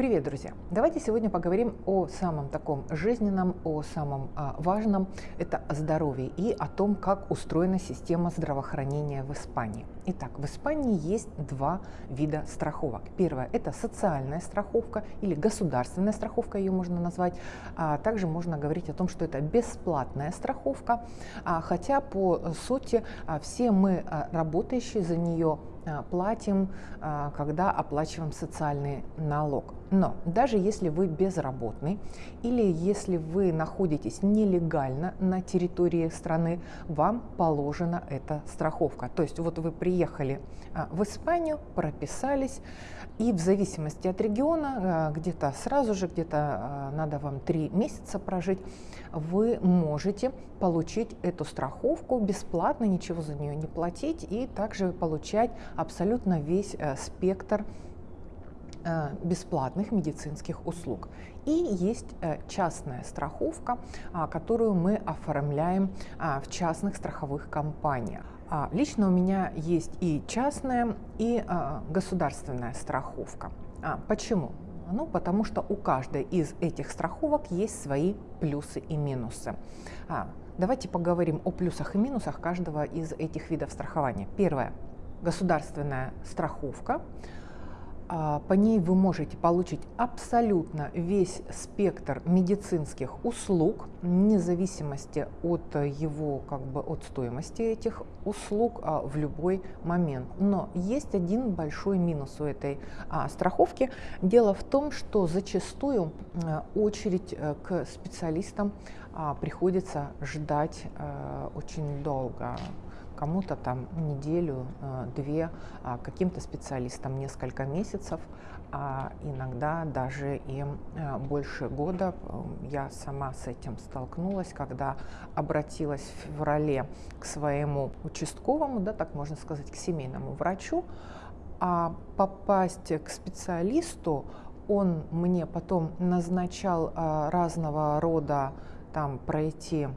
Привет, друзья! Давайте сегодня поговорим о самом таком жизненном, о самом а, важном – это о здоровье и о том, как устроена система здравоохранения в Испании. Итак, в Испании есть два вида страховок. Первое – это социальная страховка или государственная страховка, ее можно назвать. А также можно говорить о том, что это бесплатная страховка, а, хотя по сути а, все мы, а, работающие за нее, а, платим, а, когда оплачиваем социальный налог. Но даже если вы безработный или если вы находитесь нелегально на территории страны, вам положена эта страховка. То есть вот вы приехали а, в Испанию, прописались, и в зависимости от региона, где-то сразу же, где-то надо вам три месяца прожить, вы можете получить эту страховку бесплатно, ничего за нее не платить, и также получать абсолютно весь э, спектр бесплатных медицинских услуг. И есть э, частная страховка, а, которую мы оформляем а, в частных страховых компаниях. А, лично у меня есть и частная, и государственная страховка. Почему? Ну, потому что у каждой из этих страховок есть свои плюсы и минусы. Давайте поговорим о плюсах и минусах каждого из этих видов страхования. Первое государственная страховка. А, по ней вы можете получить абсолютно весь спектр медицинских услуг, вне зависимости от его, как бы, от стоимости этих услуг а, в любой момент. Но есть один большой минус у этой а, страховки. Дело в том, что зачастую очередь э, к специалистам приходится ждать э, очень долго кому-то там неделю, э, две, а каким-то специалистам несколько месяцев, а иногда даже и э, больше года. Я сама с этим столкнулась, когда обратилась в феврале к своему участковому, да, так можно сказать, к семейному врачу, а попасть к специалисту он мне потом назначал разного рода там пройти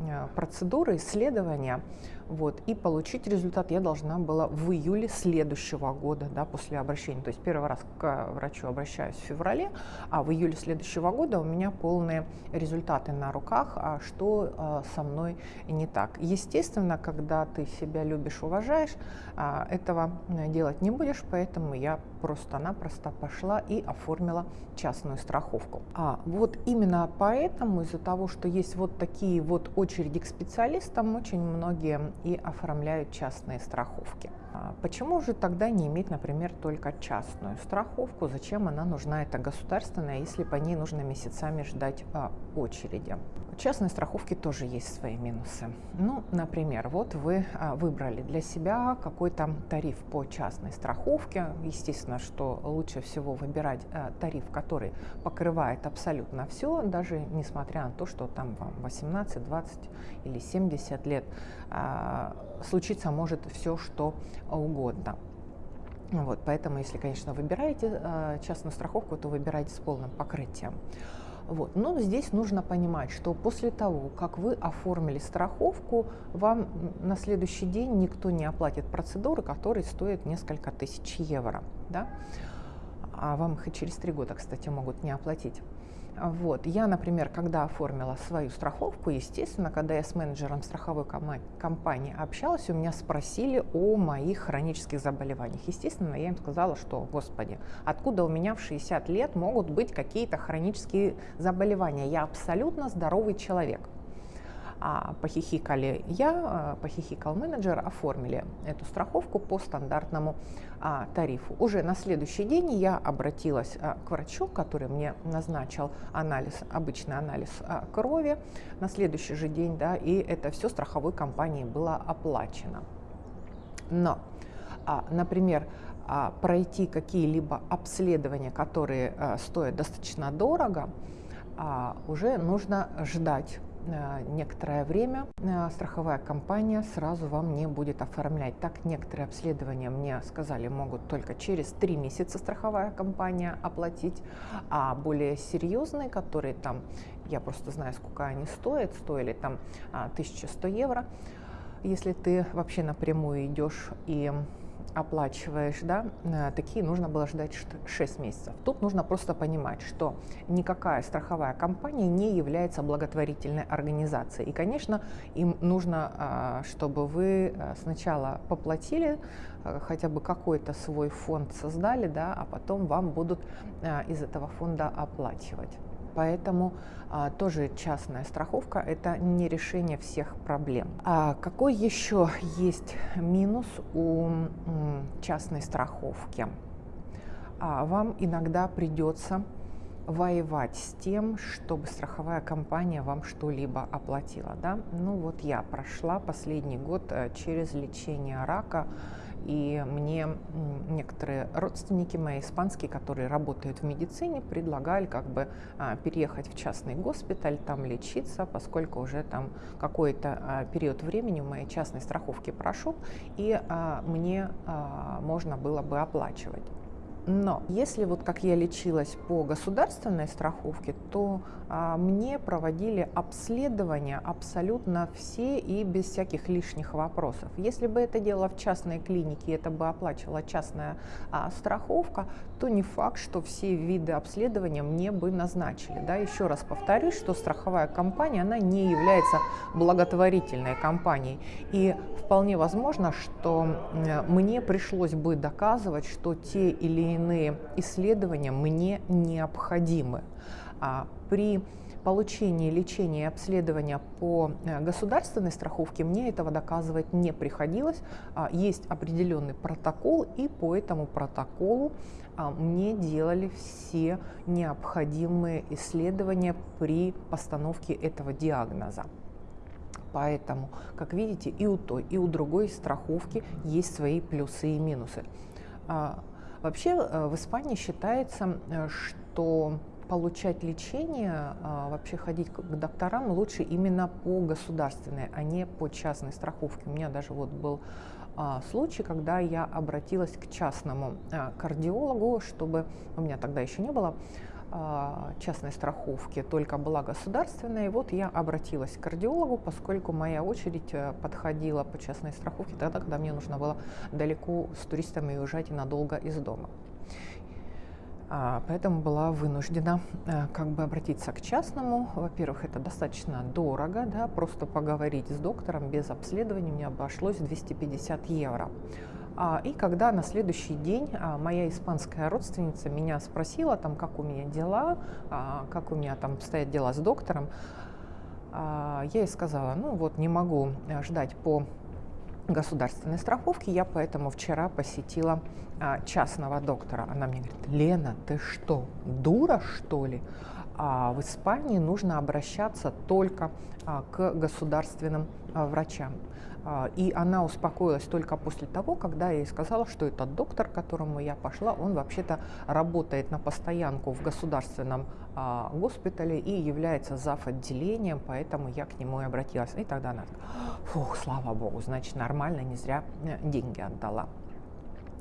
Э, процедуры, исследования, вот, и получить результат я должна была в июле следующего года, да, после обращения. То есть первый раз к врачу обращаюсь в феврале, а в июле следующего года у меня полные результаты на руках, а что а, со мной не так. Естественно, когда ты себя любишь, уважаешь, а, этого делать не будешь, поэтому я просто-напросто пошла и оформила частную страховку. А вот именно поэтому, из-за того, что есть вот такие вот очереди к специалистам, очень многие и оформляют частные страховки. А почему же тогда не иметь, например, только частную страховку? Зачем она нужна, это государственная, если по ней нужно месяцами ждать а, очереди? Частной страховки тоже есть свои минусы. Ну, например, вот вы а, выбрали для себя какой-то тариф по частной страховке. Естественно, что лучше всего выбирать а, тариф, который покрывает абсолютно все, даже несмотря на то, что там вам 18, 20 или 70 лет. А, случиться может все, что угодно. Вот, поэтому, если, конечно, выбираете частную страховку, то выбирайте с полным покрытием. Вот. Но здесь нужно понимать, что после того, как вы оформили страховку, вам на следующий день никто не оплатит процедуры, которые стоят несколько тысяч евро. Да? А вам их и через три года, кстати, могут не оплатить. Вот. Я, например, когда оформила свою страховку, естественно, когда я с менеджером страховой компании общалась, у меня спросили о моих хронических заболеваниях. Естественно, я им сказала, что, господи, откуда у меня в 60 лет могут быть какие-то хронические заболевания? Я абсолютно здоровый человек похихикали я, а, похихикал менеджер, оформили эту страховку по стандартному а, тарифу. Уже на следующий день я обратилась а, к врачу, который мне назначил анализ, обычный анализ а, крови на следующий же день, да, и это все страховой компанией было оплачено. Но, а, например, а, пройти какие-либо обследования, которые а, стоят достаточно дорого, а, уже нужно ждать некоторое время э, страховая компания сразу вам не будет оформлять. Так некоторые обследования мне сказали могут только через три месяца страховая компания оплатить, а более серьезные, которые там, я просто знаю, сколько они стоят, стоили там 1100 а, евро, если ты вообще напрямую идешь и оплачиваешь, да, э, такие нужно было ждать 6 месяцев. Тут нужно просто понимать, что никакая страховая компания не является благотворительной организацией. И, конечно, им нужно, а, чтобы вы э, сначала поплатили, э, хотя бы какой-то свой фонд создали, да, а потом вам будут из этого фонда оплачивать. Поэтому а, тоже частная страховка – это не решение всех проблем. А какой еще есть минус у м, частной страховки? А, вам иногда придется воевать с тем, чтобы страховая компания вам что-либо оплатила. Да? Ну вот я прошла последний год э, через лечение рака и мне некоторые родственники мои испанские, которые работают в медицине, предлагали как бы а, переехать в частный госпиталь, там лечиться, поскольку уже там какой-то а, период времени у моей частной страховки прошел, и а, мне можно было бы оплачивать. Но если вот как я лечилась по государственной страховке, то а, мне проводили обследования абсолютно все и без всяких лишних вопросов. Если бы это дело в частной клинике, это бы оплачивала частная а, страховка, то не факт, что все виды обследования мне бы назначили. Да? Еще раз повторюсь, что страховая компания, она не является благотворительной компанией. И вполне возможно, что мне пришлось бы доказывать, что те или иные исследования мне необходимы. А при получении лечения и обследования по э, государственной страховке мне этого доказывать не приходилось. А, есть определенный протокол, и по этому протоколу а, мне делали все необходимые исследования при постановке этого диагноза. Поэтому, как видите, и у той, и у другой страховки есть свои плюсы и минусы. Вообще э, в Испании считается, э, что получать лечение, а, вообще ходить к докторам лучше именно по государственной, а не по частной страховке. У меня даже вот был случай, когда я обратилась к частному кардиологу, чтобы у меня тогда еще не было частной страховки, только была государственная. И вот я обратилась к кардиологу, поскольку моя очередь э, подходила по частной страховке тогда, когда мне нужно было далеко с туристами уезжать и надолго из дома. А, поэтому была вынуждена э, как бы обратиться к частному. Во-первых, это достаточно дорого, да, просто поговорить с доктором без обследования мне обошлось 250 евро. А, и когда на следующий день а, моя испанская родственница меня спросила, там, как у меня дела, как у меня там стоят дела с доктором, я ей сказала, ну вот не могу ждать по государственной страховки, я поэтому вчера посетила а, частного доктора. Она мне говорит, Лена, ты что, дура что ли? А в Испании нужно обращаться только а, к государственным а, врачам. А, и она успокоилась только после того, когда я ей сказала, что этот доктор, к которому я пошла, он вообще-то работает на постоянку в государственном госпитале и является зав. отделением, поэтому я к нему и обратилась. И тогда она сказала, фух, слава богу, значит нормально, не зря э, деньги отдала.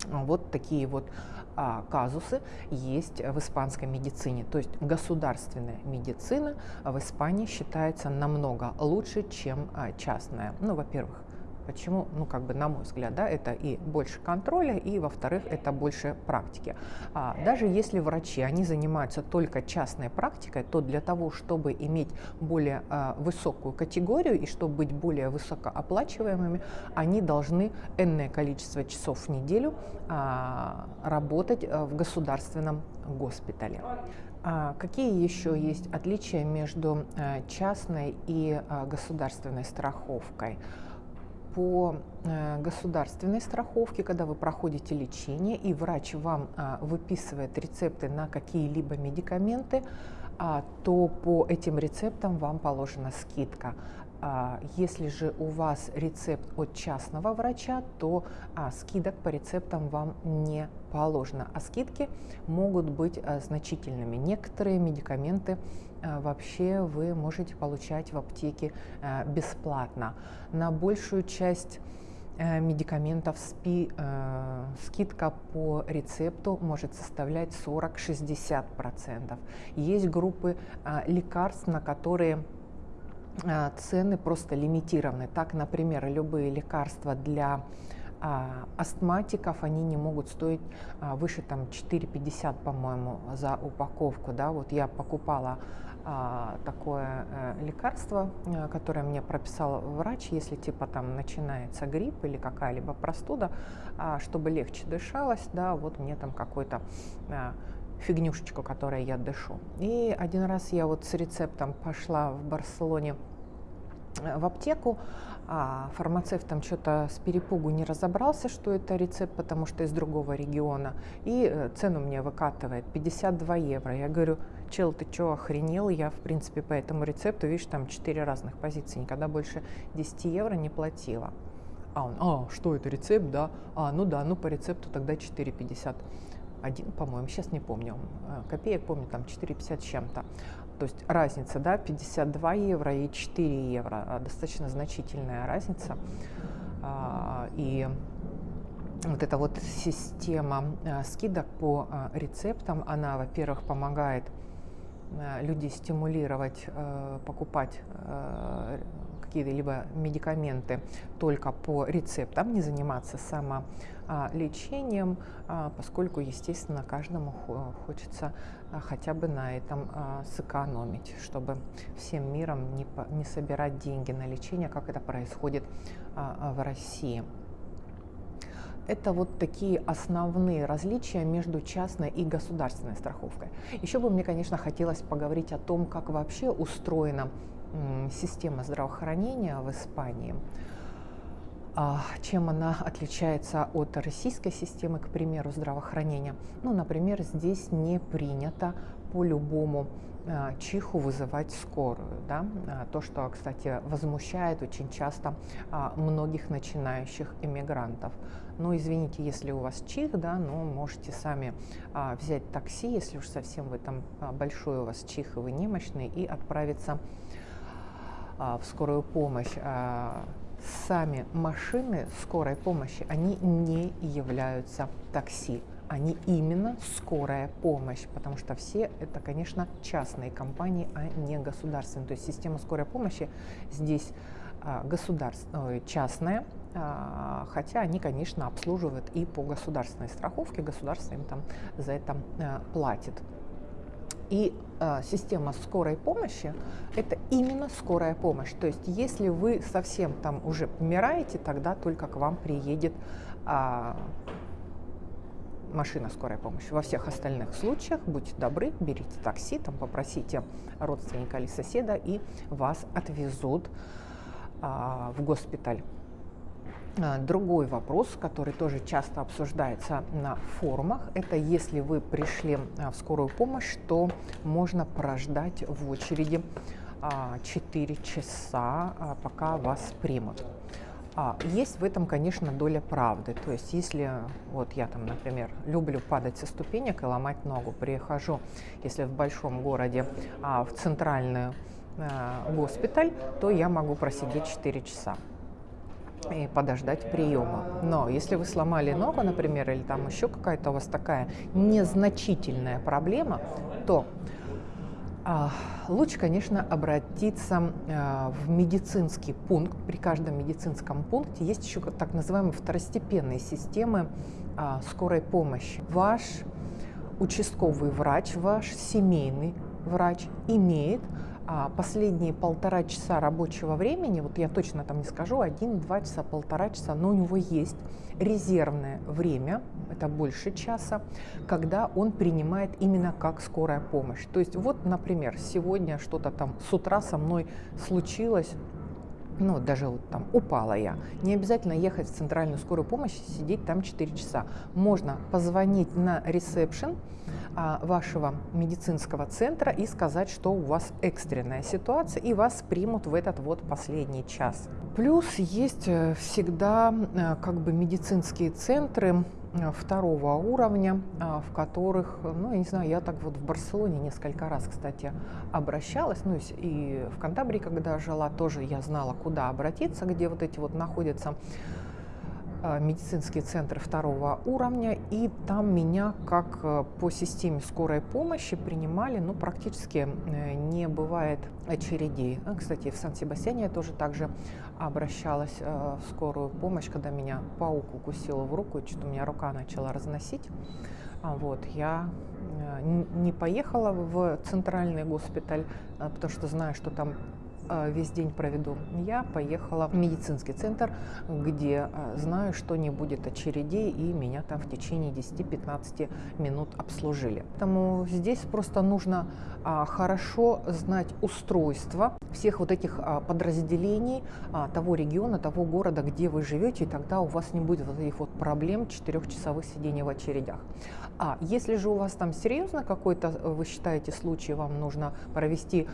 Вот такие вот а, казусы есть в испанской медицине. То есть государственная медицина в Испании считается намного лучше, чем а, частная. Ну, во-первых, Почему? Ну, как бы, на мой взгляд, да, это и больше контроля, и, во-вторых, это больше практики. А, даже если врачи, они занимаются только частной практикой, то для того, чтобы иметь более а, высокую категорию и чтобы быть более высокооплачиваемыми, они должны энное количество часов в неделю а, работать а, в государственном госпитале. А какие еще есть отличия между а, частной и а, государственной страховкой? По э, государственной страховке, когда вы проходите лечение и врач вам а, выписывает рецепты на какие-либо медикаменты, а, то по этим рецептам вам положена скидка. А, если же у вас рецепт от частного врача, то скидок по рецептам вам не положено, а скидки могут быть значительными. Некоторые медикаменты Э, вообще вы можете получать в аптеке э, бесплатно. На большую часть э, медикаментов СПИ скидка по рецепту может составлять 40-60%. Есть группы лекарств, на которые цены просто лимитированы. Так, например, любые лекарства для а, астматиков они не могут стоить а, выше там 4,50, по-моему, за упаковку. Да? Вот я покупала а, такое а, лекарство, а, которое мне прописал врач, если типа там начинается грипп или какая-либо простуда, а, чтобы легче дышалось, да, вот мне там какой-то а, фигнюшечку, которой я дышу. И один раз я вот с рецептом пошла в Барселоне э, в аптеку, а фармацевт там что-то с перепугу не разобрался, что это рецепт, потому что из другого региона, и э, цену мне выкатывает 52 евро. Я говорю, чел, ты что, охренел? Я, в принципе, по этому рецепту, видишь, там 4 разных позиции, никогда больше 10 евро не платила. А он, а, что это, рецепт, да? А, ну да, ну по рецепту тогда 4,50 один, по-моему, сейчас не помню, э, копеек, помню, там 4,50 с чем-то. То есть разница, да, 52 евро и 4 евро, а, достаточно значительная разница. А, и вот эта вот система э, скидок по э, рецептам, она, во-первых, помогает людей стимулировать покупать какие-либо медикаменты только по рецептам, не заниматься самолечением, а, поскольку, естественно, каждому хочется а, хотя бы на этом а, сэкономить, чтобы всем миром не, собирать деньги на лечение, как это происходит в России. Это вот такие основные различия между частной и государственной страховкой. Еще бы мне, конечно, хотелось поговорить о том, как вообще устроена система здравоохранения в Испании, а, чем она отличается от российской системы, к примеру, здравоохранения. Ну, например, здесь не принято по любому а, чиху вызывать скорую. Да? А, то, что, кстати, возмущает очень часто многих начинающих иммигрантов. Ну, извините, если у вас чих, да, но можете сами взять такси, если уж совсем в этом большой у вас чих, и вы немощный, и отправиться в скорую помощь, а, сами машины скорой помощи, они не являются такси. Они именно скорая помощь, потому что все это, конечно, частные компании, а не государственные. То есть система скорой помощи здесь а, государственная, частная, хотя они, конечно, обслуживают и по государственной страховке, государство им там за это платит. И э, система скорой помощи – это именно скорая помощь. То есть если вы совсем там уже помираете, тогда только к вам приедет э, машина скорой помощи. Во всех остальных случаях, будьте добры, берите такси, там попросите родственника или соседа, и вас отвезут э, в госпиталь. А, другой вопрос, который тоже часто обсуждается на форумах, это если вы пришли а, в скорую помощь, то можно прождать в очереди 4 а, часа, пока вас примут. Есть в этом, конечно, доля правды. То есть, если вот я там, например, люблю падать со ступенек и ломать ногу, прихожу, если в большом городе, в центральный госпиталь, то я могу просидеть 4 часа и подождать приема. Но если вы сломали ногу, например, или там еще какая-то у вас такая незначительная проблема, то а, лучше, конечно, обратиться а, в медицинский пункт. При каждом медицинском пункте есть еще так называемые второстепенные системы а, скорой помощи. Ваш участковый врач, ваш семейный врач имеет последние полтора часа рабочего времени, вот я точно там не скажу, один-два часа, полтора часа, но у него есть резервное время, это больше часа, когда он принимает именно как скорая помощь. То есть вот, например, сегодня что-то там с утра со мной случилось, ну, даже вот там упала я, не обязательно ехать в центральную скорую помощь и сидеть там 4 часа. Можно позвонить на ресепшн а, вашего медицинского центра и сказать, что у вас экстренная ситуация, и вас примут в этот вот последний час. Плюс есть э, всегда э, как бы медицинские центры, второго уровня, а, в которых, ну, я не знаю, я так вот в Барселоне несколько раз, кстати, обращалась, ну, и в Кантабрии, когда жила, тоже я знала, куда обратиться, где вот эти вот находятся э, медицинский центр второго уровня, и там меня как э, по системе скорой помощи принимали, ну, практически не бывает очередей. Кстати, в Сан-Себастьяне я тоже также обращалась в скорую помощь, когда меня паук укусил в руку, и что-то у меня рука начала разносить. А вот, я не поехала в центральный госпиталь, потому что знаю, что там а, весь день проведу. Я поехала в медицинский центр, где а, знаю, что не будет очередей, и меня там в течение 10-15 минут обслужили. Поэтому здесь просто нужно а, хорошо знать устройство всех вот этих подразделений того региона, того города, где вы живете, и тогда у вас не будет вот этих вот проблем четырехчасовых сидений в очередях. А если же у вас там серьезно какой-то, вы считаете, случай, вам нужно провести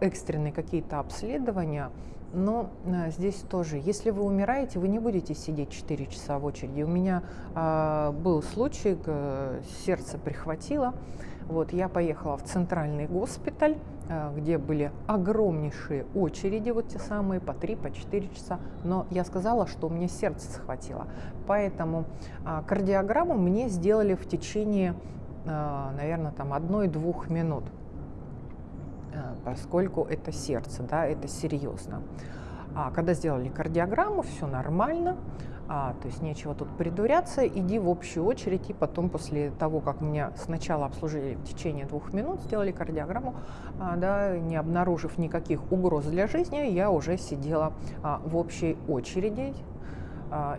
экстренные какие-то обследования, но а, здесь тоже, если вы умираете, вы не будете сидеть 4 часа в очереди. У меня а, был случай, сердце прихватило. Вот, я поехала в центральный госпиталь, а, где были огромнейшие очереди, вот те самые, по 3, по 4 часа. Но я сказала, что у меня сердце схватило. Поэтому а, кардиограмму мне сделали в течение, а, наверное, там одной-двух минут. Поскольку это сердце, да, это серьезно. А когда сделали кардиограмму, все нормально, а, то есть нечего тут придуряться, иди в общую очередь, и потом после того, как меня сначала обслужили в течение двух минут, сделали кардиограмму, а, да, не обнаружив никаких угроз для жизни, я уже сидела а, в общей очереди,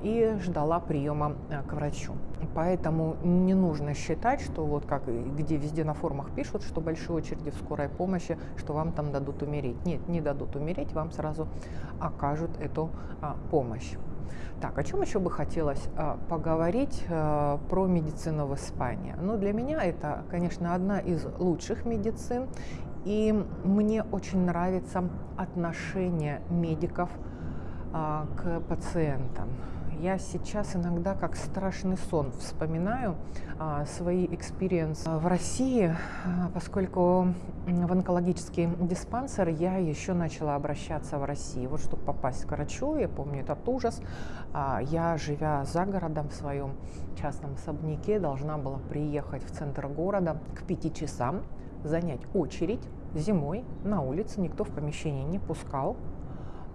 и ждала приема а, к врачу. Поэтому не нужно считать, что вот как где везде на форумах пишут, что большие очереди в скорой помощи, что вам там дадут умереть. Нет, не дадут умереть, вам сразу окажут эту а, помощь. Так, о чем еще бы хотелось а, поговорить а, про медицину в Испании? Ну, для меня это, конечно, одна из лучших медицин, и мне очень нравится отношение медиков а, к пациентам. Я сейчас иногда как страшный сон вспоминаю а, свои experience ы в России, а, поскольку в онкологический диспансер я еще начала обращаться в России. Вот чтобы попасть к врачу, я помню этот ужас, а, я, живя за городом в своем частном особняке, должна была приехать в центр города к пяти часам, занять очередь зимой на улице, никто в помещение не пускал,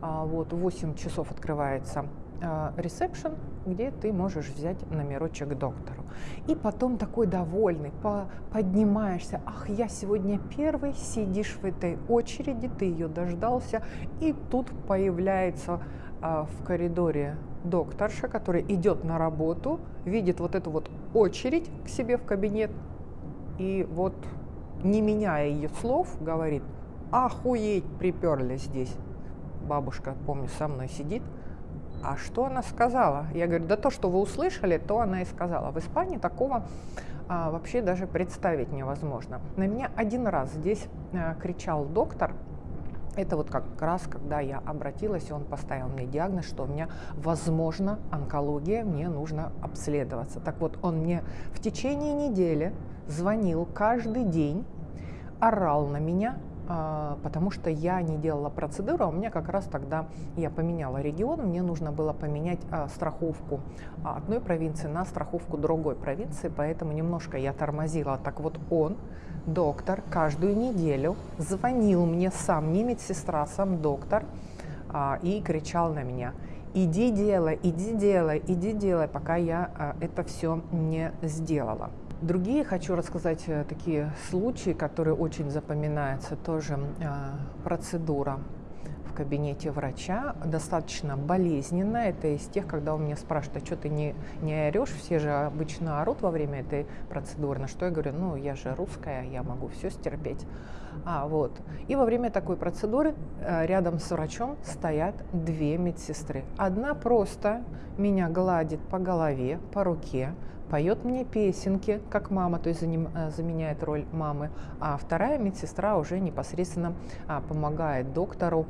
а, вот, 8 часов открывается а, ресепшн, где ты можешь взять номерочек доктору. И потом такой довольный, по, поднимаешься, ах, я сегодня первый, сидишь в этой очереди, ты ее дождался, и тут появляется а, в коридоре докторша, которая идет на работу, видит вот эту вот очередь к себе в кабинет, и вот, не меняя ее слов, говорит, охуеть, приперли здесь бабушка, помню, со мной сидит. А что она сказала? Я говорю, да то, что вы услышали, то она и сказала. В Испании такого а, вообще даже представить невозможно. На меня один раз здесь а, кричал доктор, это вот как раз, когда я обратилась, и он поставил мне диагноз, что у меня, возможно, онкология, мне нужно обследоваться. Так вот, он мне в течение недели звонил каждый день, орал на меня, потому что я не делала процедуру, а у меня как раз тогда я поменяла регион, мне нужно было поменять а, страховку одной провинции на страховку другой провинции, поэтому немножко я тормозила. Так вот он, доктор, каждую неделю звонил мне сам, не медсестра, сам доктор, а, и кричал на меня, иди делай, иди делай, иди делай, пока я это все не сделала. Другие хочу рассказать э, такие случаи, которые очень запоминаются, тоже э, процедура в кабинете врача, достаточно болезненная. Это из тех, когда у меня спрашивают, а что ты не, не орешь? Все же обычно орут во время этой процедуры. На что я говорю, ну, я же русская, я могу все стерпеть. А, вот. И во время такой процедуры э, рядом с врачом стоят две медсестры. Одна просто меня гладит по голове, по руке, поет мне песенки, как мама, то есть заменяет роль мамы, а вторая медсестра уже непосредственно помогает доктору,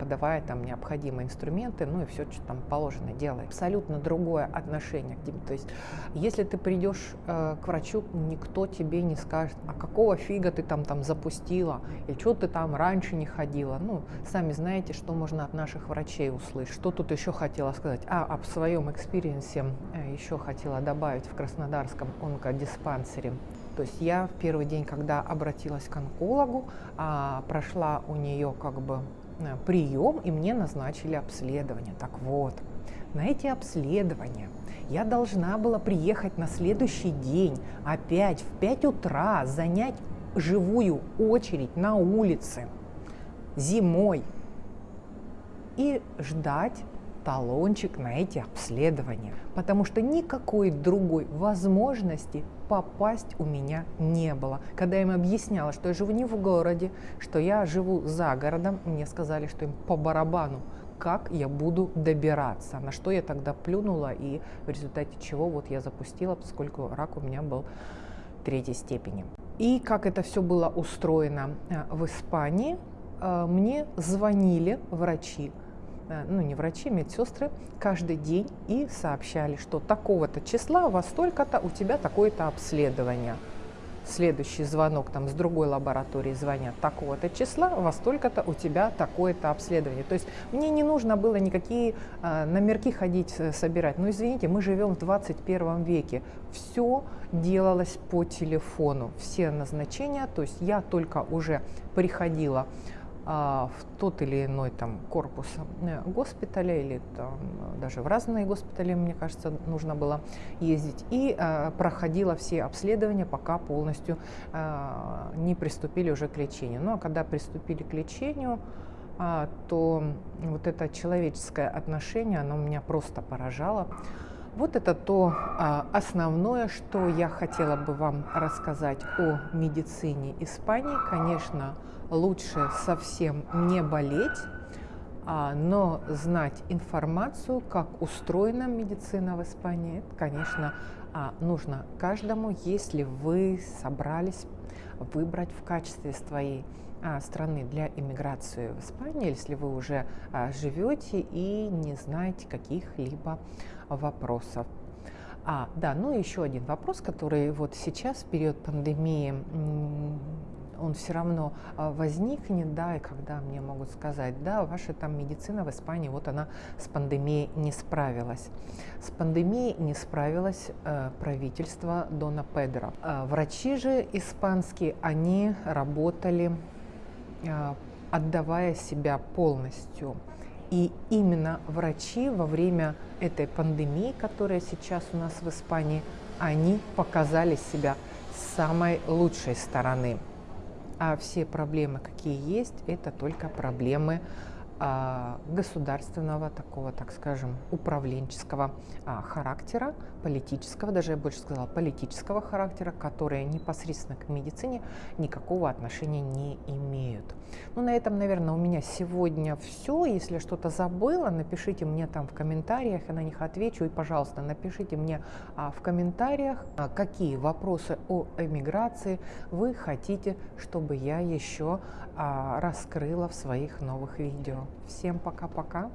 подавая там необходимые инструменты, ну и все, что там положено делает. Абсолютно другое отношение к тебе. То есть если ты придешь к врачу, никто тебе не скажет, а какого фига ты там, там запустила, или что ты там раньше не ходила. Ну, сами знаете, что можно от наших врачей услышать. Что тут еще хотела сказать? А, об своем experience е э, еще хотела добавить в Краснодарском онкодиспансере. То есть я в первый день, когда обратилась к онкологу, а, прошла у нее как бы э, прием, и мне назначили обследование. Так вот, на эти обследования я должна была приехать на следующий день опять в 5 утра, занять живую очередь на улице зимой и ждать талончик на эти обследования, потому что никакой другой возможности попасть у меня не было. Когда я им объясняла, что я живу не в городе, что я живу за городом, мне сказали, что им по барабану, как я буду добираться. На что я тогда плюнула и в результате чего вот я запустила, поскольку рак у меня был третьей степени. И как это все было устроено э, в Испании, э, мне звонили врачи, ну не врачи, медсестры, каждый день и сообщали, что такого-то числа во столько-то у тебя такое-то обследование следующий звонок там с другой лаборатории звонят такого-то числа, во столько-то у тебя такое-то обследование. То есть мне не нужно было никакие э, номерки ходить э, собирать. Ну извините, мы живем в 21 веке. Все делалось по телефону, все назначения. То есть я только уже приходила а, в тот или иной там корпус э, госпиталя или там, даже в разные госпитали, мне кажется, нужно было ездить. И а, проходила все обследования, пока полностью а, не приступили уже к лечению. Ну а когда приступили к лечению, а, то вот это человеческое отношение, оно меня просто поражало. Вот это то а, основное, что я хотела бы вам рассказать о медицине Испании. Конечно, лучше совсем не болеть, а, но знать информацию, как устроена медицина в Испании, конечно, а, нужно каждому, если вы собрались выбрать в качестве своей а, страны для иммиграции в Испанию, если вы уже живете и не знаете каких-либо вопросов. А, да, ну еще один вопрос, который вот сейчас, в период пандемии, он все равно а, возникнет, да, и когда мне могут сказать, да, ваша там медицина в Испании, вот она с пандемией не справилась. С пандемией не справилось э, правительство Дона Педро. Э, врачи же испанские, они работали, э, отдавая себя полностью. И именно врачи во время этой пандемии, которая сейчас у нас в Испании, они показали себя с самой лучшей стороны. А все проблемы, какие есть, это только проблемы государственного такого, так скажем, управленческого а, характера, политического, даже я больше сказала, политического характера, которые непосредственно к медицине никакого отношения не имеют. Ну, на этом, наверное, у меня сегодня все. Если что-то забыла, напишите мне там в комментариях, я на них отвечу. И, пожалуйста, напишите мне а, в комментариях, а, какие вопросы о эмиграции вы хотите, чтобы я еще а, раскрыла в своих новых видео. Всем пока-пока.